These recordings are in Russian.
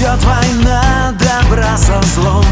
идет война добра со злом.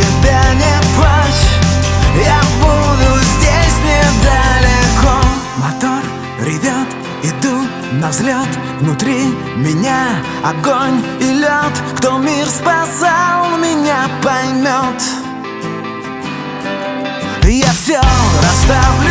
тебя не плачь. Я буду здесь недалеко. Мотор ревет, иду на взлет Внутри меня огонь и лед Кто мир спасал, меня поймет Я все расставлю.